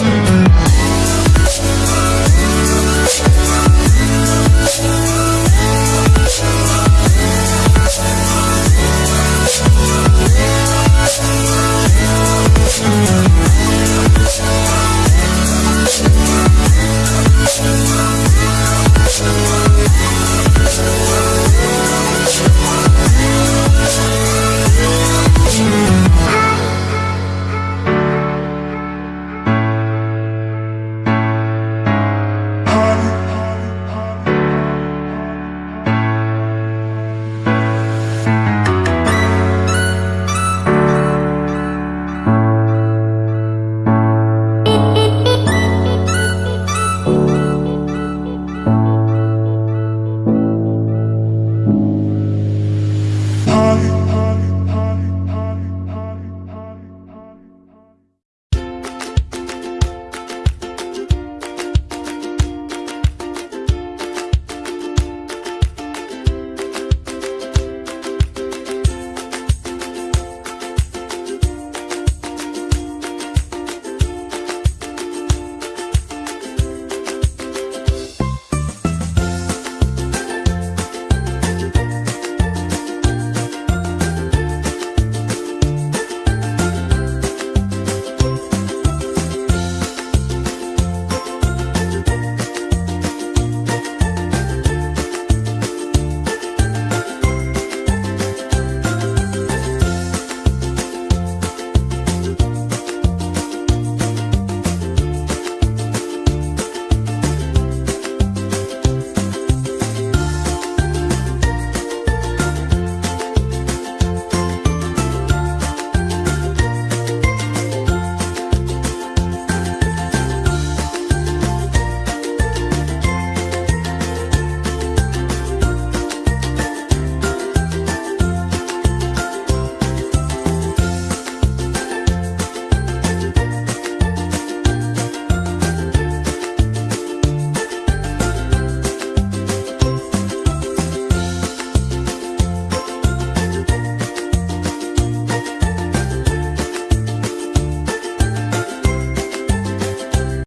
shoes.